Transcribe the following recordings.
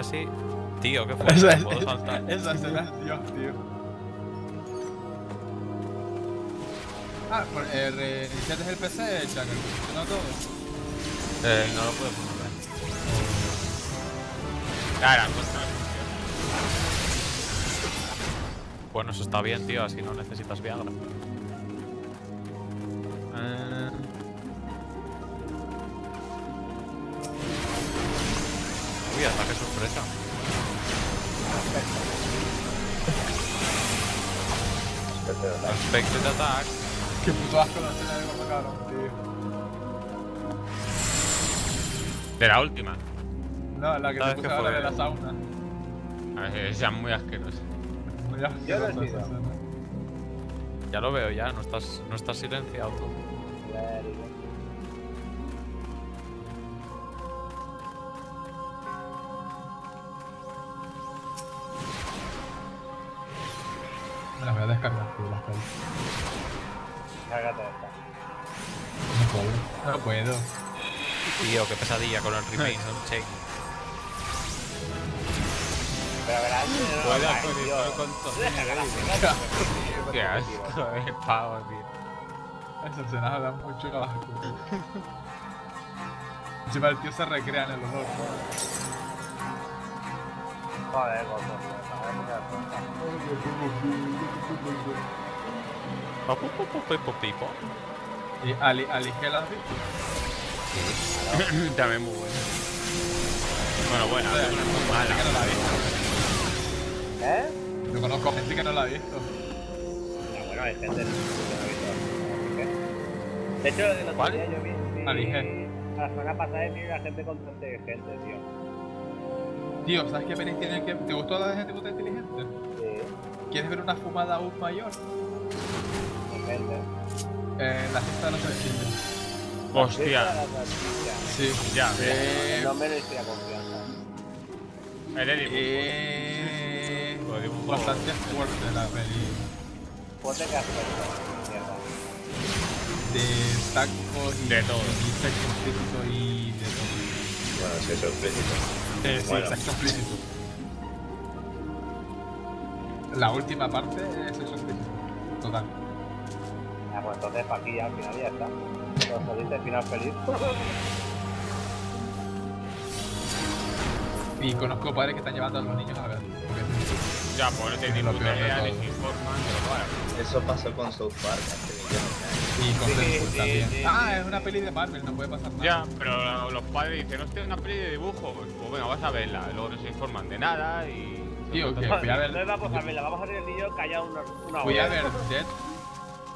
así. Tío, qué fuerte, Esa, puedo saltar. esa escena es Dios, tío. Ah, por, eh, reiniciaste el PC, Chaka, ¿no todo? Eh, no lo puedo poner. Claro, pues no funciona. Bueno, eso está bien, tío, así no necesitas Viagra. Ah, Uy, ataque sorpresa. Expected attack. qué puto asco la escena de mataron, tío. De la última. No, la que ¿Sabes te puse ahora de la sauna. A ver, esa es muy asquerosa. Muy asquerosa he esa escena. Ya lo veo, ya, no estás, no estás silenciado tú. Me las voy a descargar, tío, las pelis. Cárgate esta. No puedo. No puedo. Tío, qué pesadilla con el Remains on Chain. Pero verás, no actualizar tío. con todo. Qué asco de pavo, tío. Esa escena da mucho tío. Encima el tío se recrea en el olor. Tío. Joder, Papu, papu, pipo, pipo. Y Ali, Ali, ¿qué la has visto? También muy bueno. Bueno, bueno, es muy conozco gente que no la ha visto. ¿Eh? Yo conozco gente que no la ha visto. Ya, bueno, hay gente que no ha visto. De hecho, el otro ¿Cuál? día yo vi... vi- Alige. La semana pasada vi a gente con gente, tío. Tío, ¿sabes qué peli tiene que... ¿Te gustó la de gente puta inteligente? Sí, ¿Quieres ver una fumada aún mayor? gente. Eh, la fiesta de los salchichas. Hostia, La. Sí. ya, Eh, No me le inspira confianza. el Edipo. eh, bastante fuerte la peli. Ponte que. De tacos y De todo. y de todo. Bueno, sí, eso Eh, sí, Bueno. sexo explícito. La última parte es sexo explícito. Total. Ah, pues entonces pa' aquí ya al final ya está. Los felices, final feliz. Y conozco padres que están llevando a los niños a ver. Ya, pues no te ni puta idea, ni informan, pero bueno. Eso pasó con South Park hace millones de años. Y con Sí, Deadpool sí, también. sí, ah, sí. es una peli de Marvel, no puede pasar nada. Ya, pero los padres dicen, hostia, una peli de dibujo. Pues, pues venga, vas a verla. Luego no se informan de nada y. Tío, que fui a ver. No vamos a verla, vamos a ver el niño callado una, una Fui hora. a ver Dead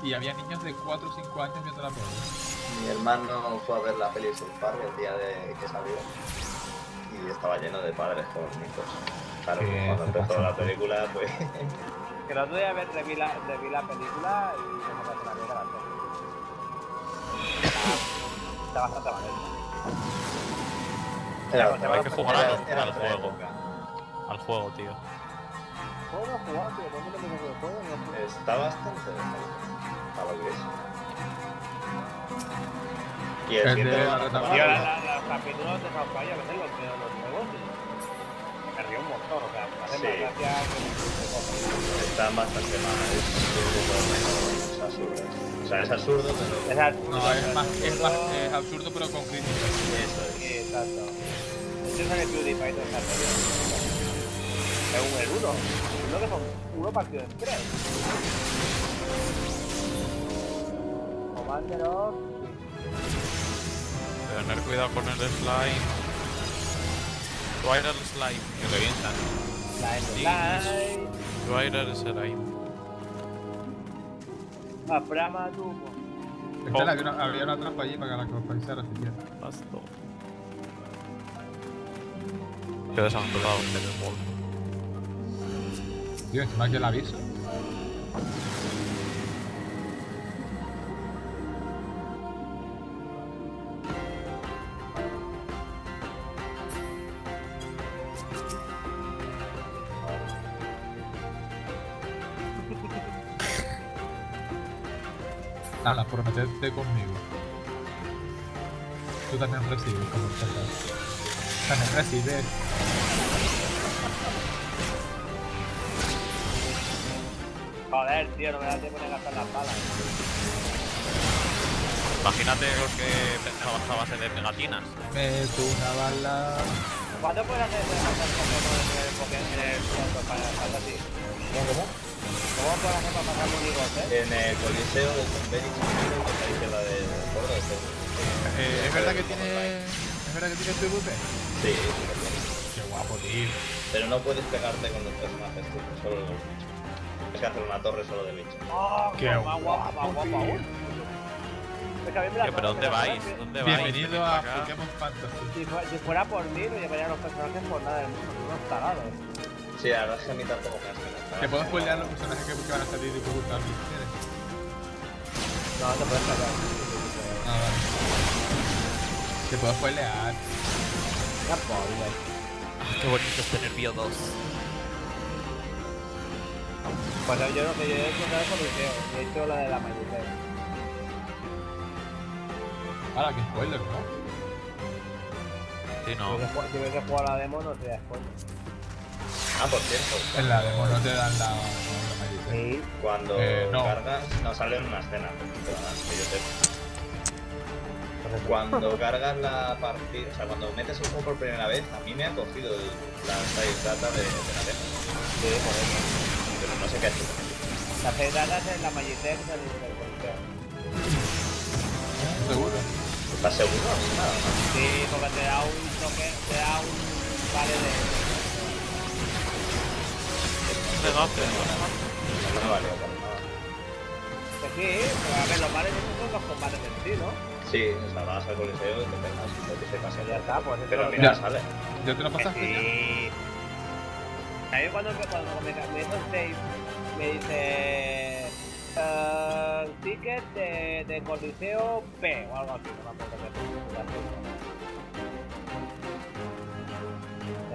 y había niños de 4 o 5 años viendo la peli. Mi hermano fue a ver la peli South Park el día de que salió y estaba lleno de padres con hijos. Claro, Sí, cuando empezó pasa. la película, pues Que el otro día ver- reví la, reví la película y no me la peli. Está, bastante mal era, pues, hay que jugar al- era- juego. época. Al juego, tío. ¿Cómo no jugar, tío? ¿Cómo no me lo juego? Está bastante decente, para lo que es. Y el El 7 de lo la van a retaguardia. Tío, los capítulos de a veces los veo los nuevos y me río un montón, o sea, me hace Sí. más gracia que. Están bastante mal, es un poco menos absurdo. Sea, es absurdo, pero Esa- No, es más, es más es absurdo pero con crítica. eso es. Sí, exacto. Este es el PewDiePie de esa serie. Es un el uno. Uno que son uno partido en tres. Commander of... Tener cuidado con el slime. Twitter slime. Que revientan. Line Twitter slime. A Brahma Tumo. Espera, había una, había una trampa allí para que la compensara si quieres. Pasto. Qué desangrado en el bol. Tío, encima que el aviso. comprometerte conmigo. Tú también recibes, como. También recibes. Joder, tío, no me da tiempo de gastar las balas. Imagínate los que pensabas a base de pegatinas. Meto una bala. ¿Cuándo puedes hacer de el así? ¿Cómo? ¿Cómo para pasar amigos, eh? En el Coliseo de Conveni, que está la de este. Eh, ¿Es verdad que tiene. ¿Es verdad que tiene PvP? Sí, sí que tiene. Qué guapo, tío. Pero no puedes pegarte con los personajes, tú, solo los bichos. Tienes que hacer una torre solo de bichos. ¡Oh, Qué guapo, me la Tío, pero ¿dónde me la- vais? ¿Dónde vais? Bienvenido Venid a. Pokémon Fantasy. Si, fue- si fuera por mí, no llevaría a los personajes por nada del mundo, unos tarados. Sí, la verdad es que a mí tampoco me hace. ¿Te puedo spoilear los personajes que, que van a salir y por gustar si quieres? No, te puedes callar. Ah, vale. Te puedo spoilear. Ya pobre. Qué bonito es tener Bio 2. Pues yo no sé, yo he hecho el coliseo, he hecho la de la mayoría. Ahora, qué spoiler, ¿no? Sí, Si no. Si hubiese jugado la demo, no sería spoiler. Ah, por cierto, En la demo no te dan la. la mayoría. Sí. cuando Eh, no. cargas, no sale en una escena, que yo. Cuando cargas la partida, o sea, cuando metes el juego por primera vez, a mí me ha cogido el, la save data de, de la demo, Sí, por eso. pero no sé qué ha hecho. La pedrada es la Magitech del coliseo. ¿Seguro? ¿Estás seguro? Nada. Sí, porque te da un toque, te da un vale de... ¿Dónde vas, Pedro? No me valió para nada. Sí, pero a ver, los vales esos son los combates en sí, ¿no? Sí, o sea, vas al coliseo y te pegas, que se pasa Ya está, pues Pero mira, sale. ¿Ya te lo pasaste? Sí. A mí cuando, cuando me, el save, me dice... eh, ticket de, de Coliseo P o algo así, no me acuerdo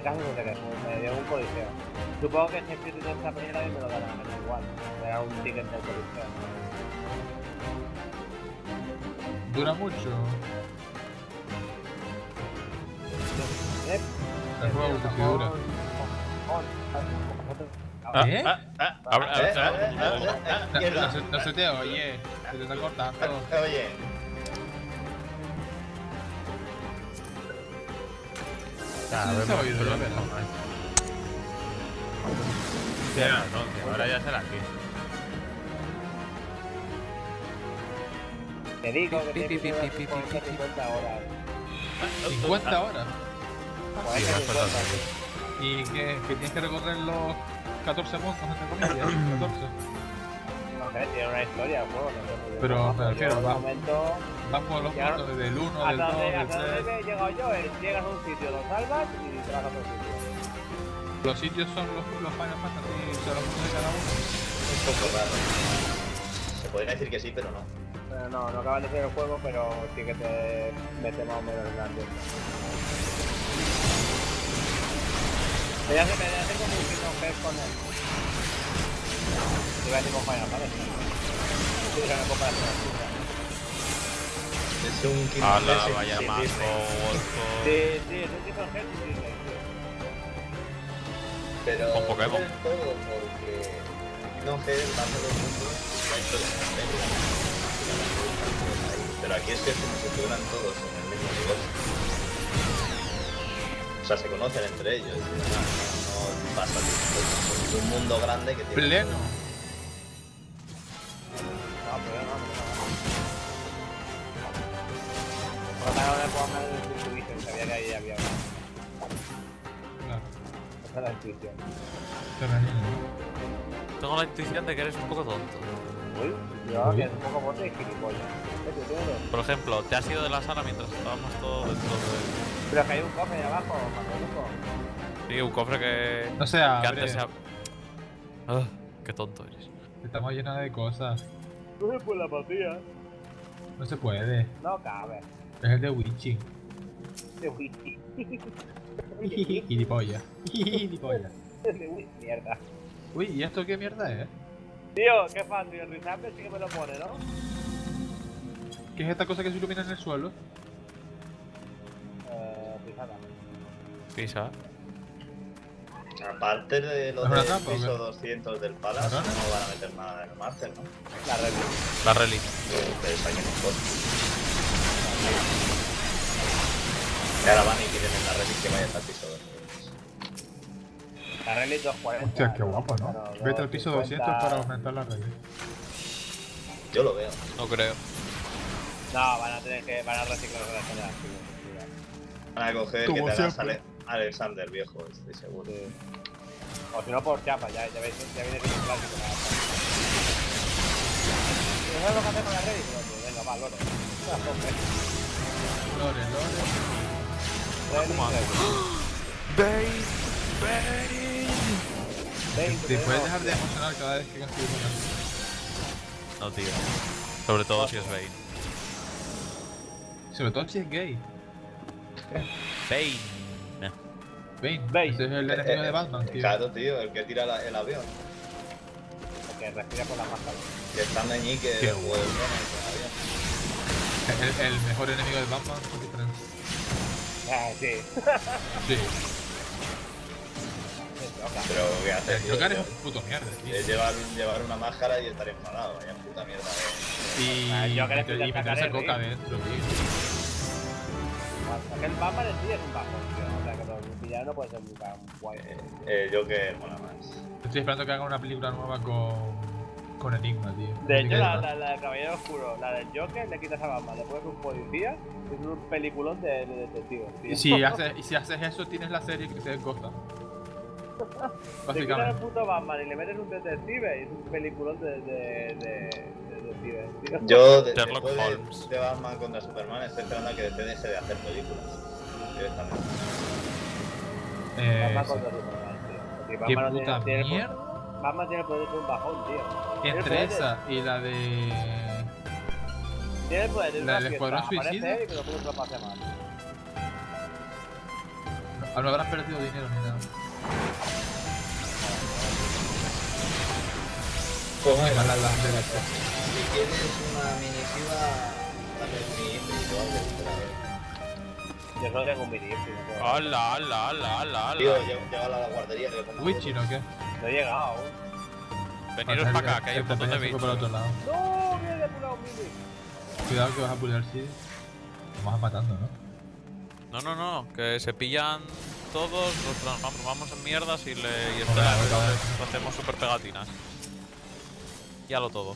qué es. De caso no sé qué, me dio un Coliseo. Supongo que si escrito en esta primera vez me lo darán, me da igual. Me da un ticket del Coliseo. ¿Dura mucho? ¿Eh? El juego que sí dura. Ah, ¿Eh? ah, ah, ah, ah, Eh, ah, eh, eh, ah, eh, ah. No, se te oye, se te está cortando. Oye, Ya, no, que ahora ya será aquí. Te digo que pi. 50 horas. 50 horas. Joder, Sí, que vas 50. pasando. ¿Y que, que tienes que recorrer los 14 montos, entre comillas? 14. Sé, tiene una historia el juego, no. Pero, me refiero, va- momento, Vas por los Ya. montos desde el 1, del hasta 2, donde, del hasta donde 3. he llegado yo, llegas a un sitio, lo salvas y te vas a otro sitio. Los sitios son los, los Final Fantasy, sea, los montos de cada uno. un poco raro. Se podría decir que sí, pero no. Pero no, no acabas de hacer el juego, pero sí que te mete más o menos en la ambiente. Me hace, me hace como un con él. Iba a decir con Final Fantasy. Comparación absurda. Es un Hearts sin- vaya mazo, Disney. Wolfo. Sí, sí, es un Kingdom Hearts y Disney, tío. Pero Con Pokémon. no del todo, porque Kingdom Hearts va a ser el mundo que ha hecho de la peli. Pero aquí es que estuvieran todos en el mismo universo. O sea, se conocen entre ellos. No, pasa Es un mundo grande que tiene. Pleno. No, pero no, no, no. Por lo menos le puedo hablar del Distribution, sabía que ahí había una. Claro, Esa es la intuición. Tengo la intuición de que eres un poco tonto. Uy, yo que es un poco bote y gilipollas. Por ejemplo, te has ido de la sala mientras estábamos todos dentro de... Pero que hay un cofre ahí abajo, Manuelito. Sí, un cofre que... No se que abre, antes se... ha- Ah, qué tonto eres. estamos llenos de cosas. No se puede la partida. No se puede. No cabe. Es el de Witchy. De whisky. Gilipollas. Gilipollas. De mierda. Uy, ¿y esto qué mierda es? Tío, qué fácil. El Rizambe sí que me lo pone, ¿no? ¿Qué es esta cosa que se ilumina en el suelo? Pisa. Aparte de lo ¿Es una del piso qué? 200 del Palace, no van a meter nada en el Master, ¿no? La red. La rally. Ustedes saquen mejor. Y ahora van y quieren en la red que vaya hasta el piso 200. La Rally 240. Hostia, qué guapo, ¿no? Vete al piso 200 250. para aumentar la red. Yo lo veo. No creo. No, van a tener que. Van a reciclar generaciones. Van a coger Como que te hagas siempre. Ale- Alexander viejo, estoy seguro. Sí. O si no por chapa, ya, ya, veis, ya viene un clásico. ¿Y ¿Sabes lo que hace con la? Pues venga, va, lore. Lore, Lore. Rally, ¿Cómo hace? Rally. Te, puedes dejar de emocionar cada vez que consigues una. No, tío. Sobre todo si es Bane. Sobre todo si es gay. Bane. Bane. Bane. Ese es el enemigo de Batman, tío. Claro, tío, el que tira la- el avión. Porque respira por la máscara. Que está meñique Qué o el. El, el mejor enemigo de Batman. Ah, sí. Sí. Pero ¿qué hace? El tío? Joker es un puto mierda, tío. Es llevar, llevar una máscara y estar enfadado, vaya puta mierda. eh. Y, Ah, el Joker y, que y te meterse coca dentro, tío. Aquel Batman en sí es un bajón, tío. O sea que los villanos no pueden ser nunca guay. Eh, eh, Joker mola más. Estoy esperando que hagan una película nueva con, con Enigma, tío. De hecho, que- la, la, la del Caballero Oscuro, la del Joker, le quitas a Batman, le pones un policía y es un peliculón de, de detectives, tío. Y si, haces, y si haces eso, tienes la serie que se Gotham. Le quitas al Básicamente. puto Batman y le metes un detective y es un peliculón de, de, de, Yo, de, Sherlock después Holmes. de, de Batman contra Superman, estoy esperando a que deje de hacer películas. Directamente. Eh, Batman sí. contra Superman, tío. Porque Batman puta tiene, mierda. Batman tiene el poder de ser un bajón, tío. Entre de- esa y la de. Tiene el poder de La del fiesta, Escuadrón aparece Suicida. él y que lo pone otra pase mal. Ah, No habrán perdido dinero ni nada. Pues la- si quieres una minitiva, dale mi a ver. Yo solo tengo un mini no ¡Hala, hala, hala, hala, Tío, llévala a la guardería Witchy, ¿no? ¿Qué? No he llegado aún. Veniros para acá, que hay un montón de bichos. para otro lado. ¡No! ¡Viene de pular un mini! Cuidado que vas a pulir sí. Vamos matando, ¿no? No, no, no, que se pillan todos, los transformamos en mierdas y, le, y espera, joder. lo hacemos super pegatinas. Ya lo todo.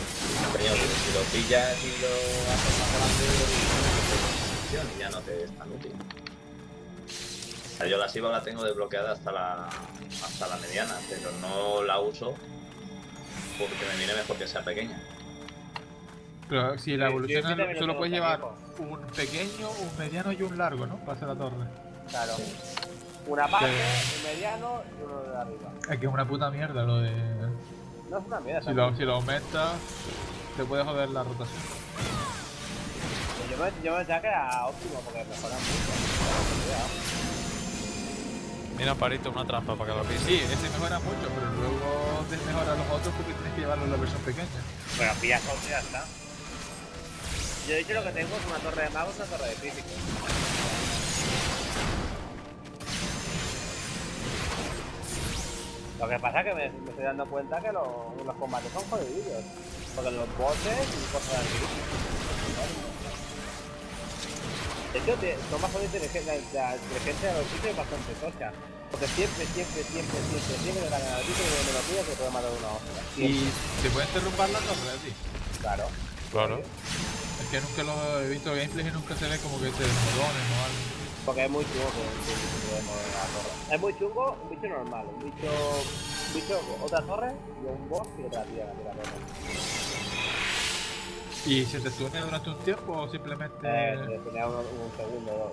si lo pillas y lo haces más grande, y ya no te es tan útil. O sea, yo la SIVA la tengo desbloqueada hasta la, hasta la mediana, pero no la uso porque me viene mejor que sea pequeña. Pero si la Sí, evolución yo sí solo puedes llevar un pequeño, un mediano y un largo, ¿no? Para hacer la torre. Claro. Una parte, un mediano y uno de arriba. Es que es una puta mierda lo de. No es una mierda. Si lo, si lo aumentas, te puede joder la rotación. Yo me, yo me pensaba que era óptimo porque mejora mucho. Mira, Parito, una trampa para que lo pilles. Sí, ese mejora mucho, pero luego desmejora los otros porque tienes que llevarlo en la versión pequeña. Pero pillas otro ya está. Yo he dicho lo que tengo es una torre de magos y una torre de físico. Lo que pasa es que me, me estoy dando cuenta que lo- los combates son jodidos. Porque los bosses y cosas así. De hecho, son bastante inteligentes. La inteligencia de los sitios es bastante tocha. Porque siempre, siempre, siempre, siempre, siempre le ganan al sitio y me lo pillas que puede matar una hostia. Y te puedes derrumbar la torre, tío. Claro. Claro. Es que nunca lo he visto gameplays y nunca se ve como que te desmorones o algo. Porque es muy chungo que. Es muy chungo, un bicho normal, un bicho, un bicho, otra torre y un boss y otra torre. ¿Y se te tunea durante un tiempo o simplemente.? Eh, se un, un segundo o dos.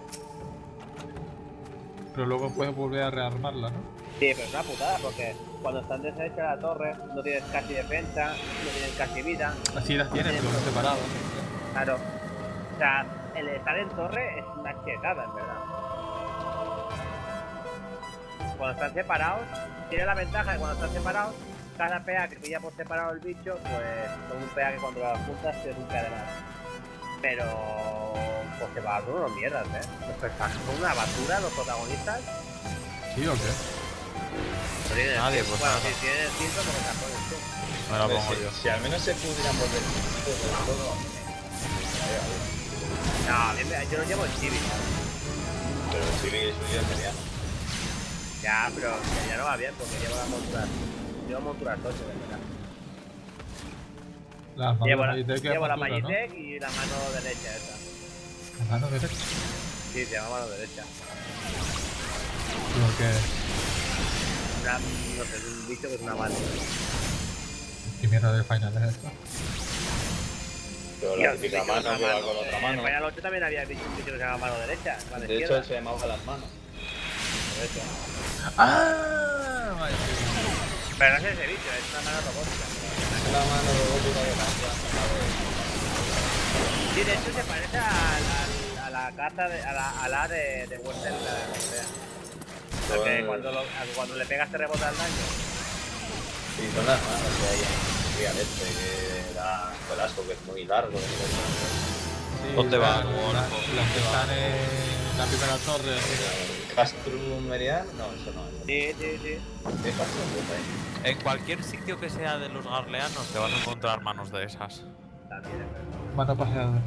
pero luego puedes volver a rearmarla, ¿no? Sí, pero es una putada porque cuando están deshecha la torre no tienes casi defensa, no tienes casi vida. Así las tienes, pero separadas. Claro. O sea, el estar en torre es una chetada, en verdad. Cuando están separados, tiene la ventaja de cuando están separados, cada PA que pilla por separado el bicho, pues son un PA que cuando las juntas es un PA de más. Pero pues se va a unos mierdas, eh. Son una basura, los protagonistas. ¿Sí o qué? No Nadie, pues bueno, nada. si tienen el porque te pones tú. Me la Hombre, pongo si, yo. si al menos se pudieran volver todo. No, a mí me- yo lo llevo en Civic. Pero el suyo es mediano. Ya, pero ya no va bien porque llevo la montura. Llevo montura 8, de verdad. Llevo la, Magitech es llevo la armadura, ¿no? Y la mano derecha esa. La mano derecha. Sí, se llama mano derecha. Lo que. Una, no sé, es un bicho que es una mano. ¿Qué mierda de final es esto? Pero la típica mano una que va mano. con otra En mano. Final 8 también había bicho, un bicho que se llama mano derecha. De hecho, se llamaba las manos. Por eso. ¡Ah! Vale. Pero no es ese bicho, es una mano robótica. Es la mano robótica que cambia. Sí, de hecho se parece al- al- a, la carta de, a la, a la de, de Western la de Europea. Porque Son- cuando, lo- a- cuando le pegas te rebota el daño. Sí, son las manos que hay este, que da Velasco, que es muy largo. Sí, ¿Dónde va? Las que están en la primera torre. Castrum Meridian, no, eso no. Eso. Sí, sí, sí. ¿Qué Castrum Pues ahí? En cualquier sitio que sea de los garleanos te vas a encontrar manos de esas. También es verdad. Mano paseadora.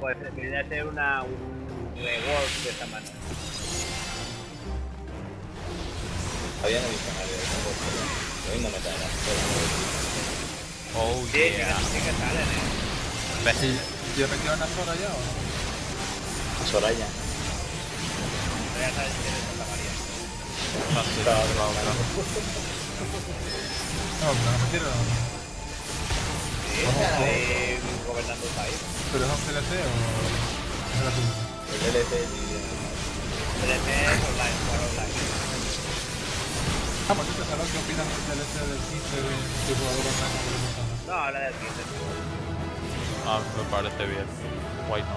Pues debería ser una, un rework de esta mano. Había en el diccionario. Lo mismo me. Oh Sí, sí, que- yeah. sí que salen, eh. Sí, ¿Yo me quedo en la zona ya o no? Soraya. Pero ya sabes que eres Santa María. Claro, claro, claro. No, pero no me quiero. Sí, está ahí gobernando el país. ¿Pero es un DLC o es gratuito? El y PDP es online, jugar online. Ah, por cierto, ¿sabes qué opinas del DLC del 15 de multijugador online? No, habla del 15. Ah, me parece bien. Why not?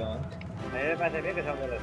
A mí me parece bien que sea un DLC.